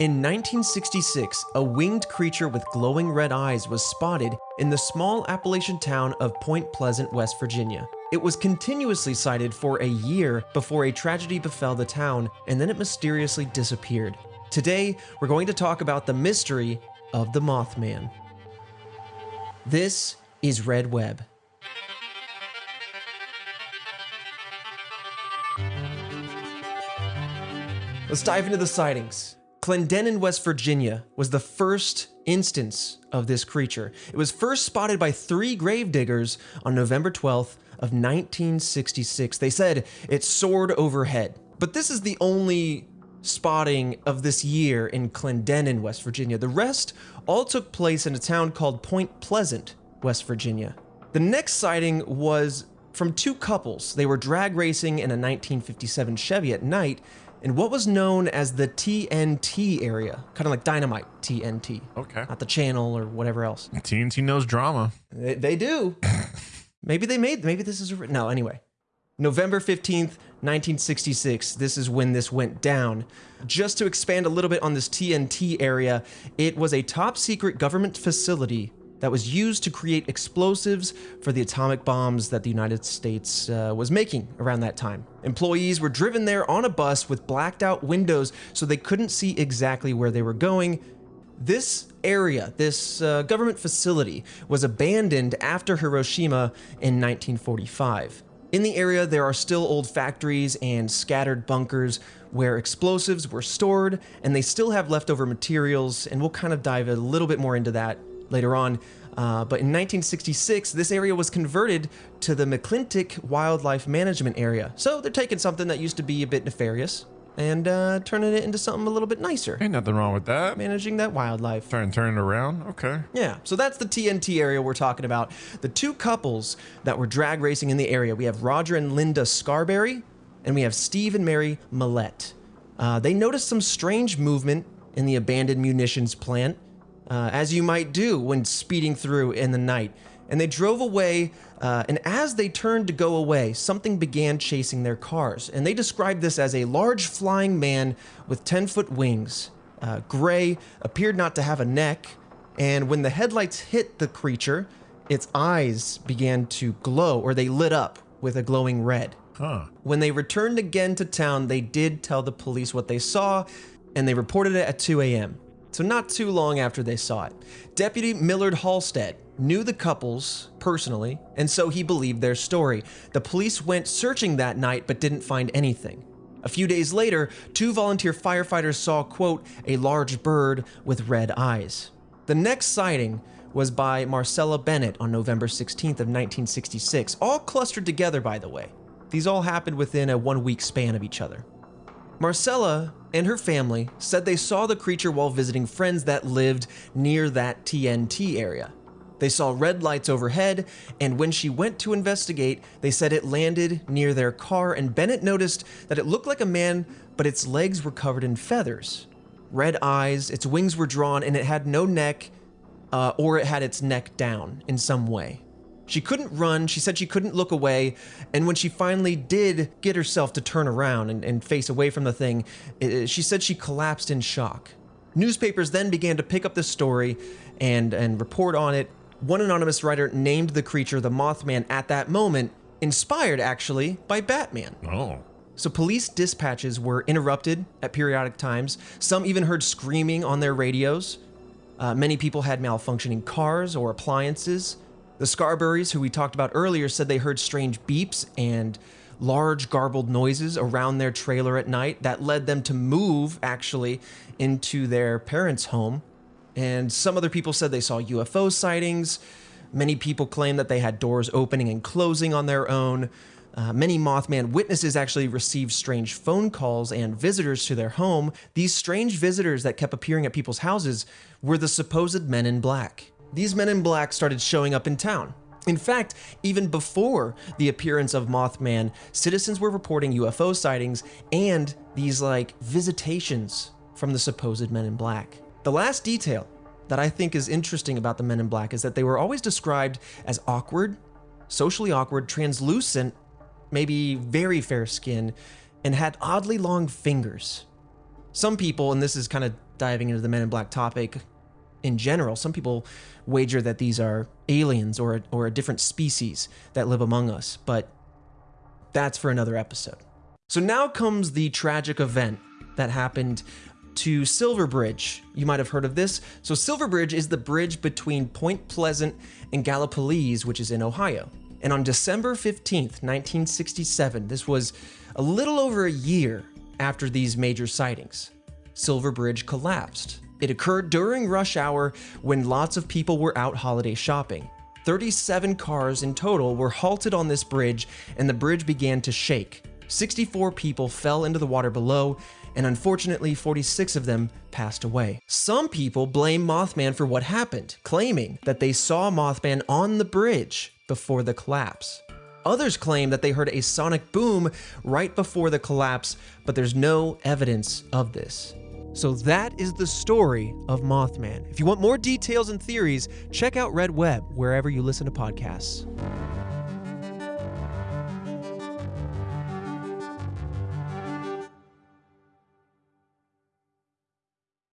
In 1966, a winged creature with glowing red eyes was spotted in the small Appalachian town of Point Pleasant, West Virginia. It was continuously sighted for a year before a tragedy befell the town, and then it mysteriously disappeared. Today, we're going to talk about the mystery of the Mothman. This is Red Web. Let's dive into the sightings. Clendenin, West Virginia was the first instance of this creature. It was first spotted by three grave diggers on November 12th of 1966. They said it soared overhead. But this is the only spotting of this year in Clendenin, West Virginia. The rest all took place in a town called Point Pleasant, West Virginia. The next sighting was from two couples. They were drag racing in a 1957 Chevy at night in what was known as the TNT area, kind of like dynamite TNT. Okay. Not the channel or whatever else. TNT knows drama. They, they do. maybe they made, maybe this is, a, no, anyway. November 15th, 1966, this is when this went down. Just to expand a little bit on this TNT area, it was a top secret government facility that was used to create explosives for the atomic bombs that the United States uh, was making around that time. Employees were driven there on a bus with blacked out windows so they couldn't see exactly where they were going. This area, this uh, government facility, was abandoned after Hiroshima in 1945. In the area, there are still old factories and scattered bunkers where explosives were stored, and they still have leftover materials, and we'll kind of dive a little bit more into that later on. Uh, but in 1966, this area was converted to the McClintic Wildlife Management Area. So they're taking something that used to be a bit nefarious and uh, turning it into something a little bit nicer. Ain't nothing wrong with that. Managing that wildlife. Try and turn it around. Okay. Yeah, so that's the TNT area we're talking about. The two couples that were drag racing in the area, we have Roger and Linda Scarberry, and we have Steve and Mary Mallette. Uh, they noticed some strange movement in the abandoned munitions plant uh, as you might do when speeding through in the night. And they drove away, uh, and as they turned to go away, something began chasing their cars. And they described this as a large flying man with 10 foot wings. Uh, gray, appeared not to have a neck, and when the headlights hit the creature, its eyes began to glow, or they lit up with a glowing red. Huh. When they returned again to town, they did tell the police what they saw, and they reported it at 2 a.m so not too long after they saw it. Deputy Millard Halstead knew the couples personally, and so he believed their story. The police went searching that night but didn't find anything. A few days later, two volunteer firefighters saw, quote, a large bird with red eyes. The next sighting was by Marcella Bennett on November 16th of 1966, all clustered together by the way. These all happened within a one week span of each other. Marcella and her family said they saw the creature while visiting friends that lived near that TNT area. They saw red lights overhead, and when she went to investigate, they said it landed near their car, and Bennett noticed that it looked like a man, but its legs were covered in feathers. Red eyes, its wings were drawn, and it had no neck, uh, or it had its neck down in some way. She couldn't run, she said she couldn't look away, and when she finally did get herself to turn around and, and face away from the thing, it, she said she collapsed in shock. Newspapers then began to pick up the story and, and report on it. One anonymous writer named the creature the Mothman at that moment, inspired actually by Batman. Oh. So police dispatches were interrupted at periodic times. Some even heard screaming on their radios. Uh, many people had malfunctioning cars or appliances. The Scarberries, who we talked about earlier, said they heard strange beeps and large garbled noises around their trailer at night that led them to move actually into their parents' home. And some other people said they saw UFO sightings. Many people claim that they had doors opening and closing on their own. Uh, many Mothman witnesses actually received strange phone calls and visitors to their home. These strange visitors that kept appearing at people's houses were the supposed men in black these men in black started showing up in town. In fact, even before the appearance of Mothman, citizens were reporting UFO sightings and these like visitations from the supposed men in black. The last detail that I think is interesting about the men in black is that they were always described as awkward, socially awkward, translucent, maybe very fair skin, and had oddly long fingers. Some people, and this is kind of diving into the Men in Black topic in general, some people wager that these are aliens or, or a different species that live among us, but that's for another episode. So now comes the tragic event that happened to Silver Bridge. You might have heard of this. So, Silver Bridge is the bridge between Point Pleasant and Gallipolis, which is in Ohio. And on December 15th, 1967, this was a little over a year after these major sightings, Silver Bridge collapsed. It occurred during rush hour when lots of people were out holiday shopping. 37 cars in total were halted on this bridge, and the bridge began to shake. 64 people fell into the water below, and unfortunately, 46 of them passed away. Some people blame Mothman for what happened, claiming that they saw Mothman on the bridge before the collapse. Others claim that they heard a sonic boom right before the collapse, but there's no evidence of this. So that is the story of Mothman. If you want more details and theories, check out Red Web wherever you listen to podcasts.